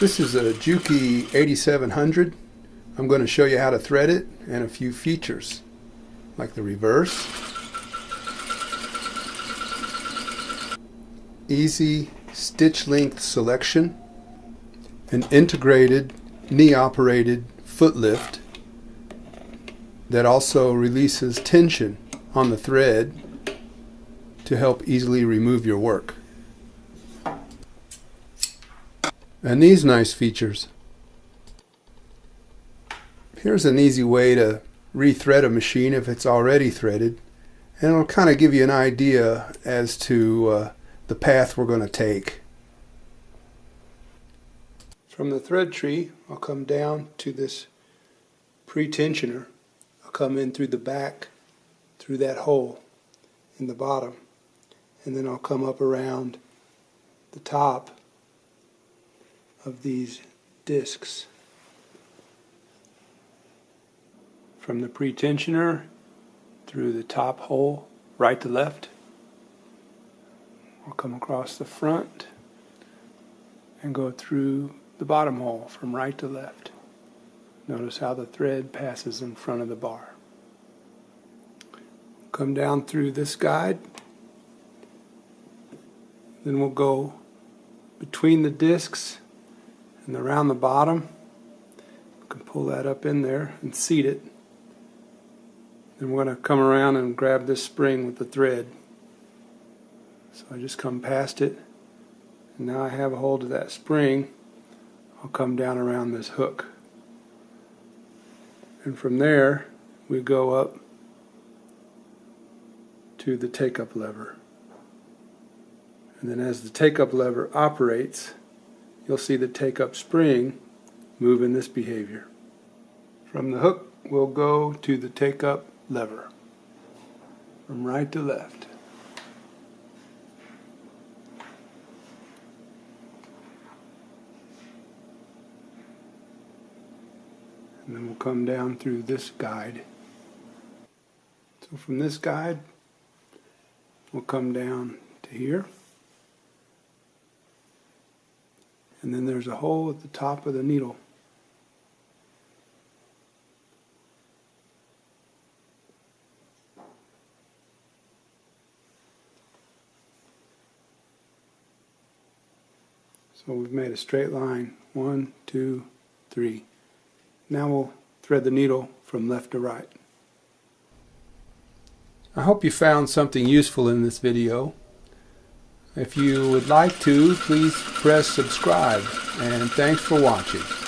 This is a Juki 8700. I'm going to show you how to thread it and a few features like the reverse, easy stitch length selection, an integrated knee operated foot lift that also releases tension on the thread to help easily remove your work. And these nice features. Here's an easy way to rethread a machine if it's already threaded and it'll kind of give you an idea as to uh, the path we're going to take. From the thread tree I'll come down to this pre-tensioner. I'll come in through the back through that hole in the bottom and then I'll come up around the top of these discs. From the pretensioner through the top hole, right to left. I'll come across the front and go through the bottom hole from right to left. Notice how the thread passes in front of the bar. Come down through this guide. Then we'll go between the discs and around the bottom you can pull that up in there and seat it. Then we're going to come around and grab this spring with the thread. So I just come past it and now I have a hold of that spring. I'll come down around this hook. And from there we go up to the take-up lever. And then as the take-up lever operates you'll see the take-up spring move in this behavior. From the hook, we'll go to the take-up lever, from right to left. And then we'll come down through this guide. So from this guide, we'll come down to here. And then there's a hole at the top of the needle. So we've made a straight line, one, two, three. Now we'll thread the needle from left to right. I hope you found something useful in this video. If you would like to, please press subscribe. And thanks for watching.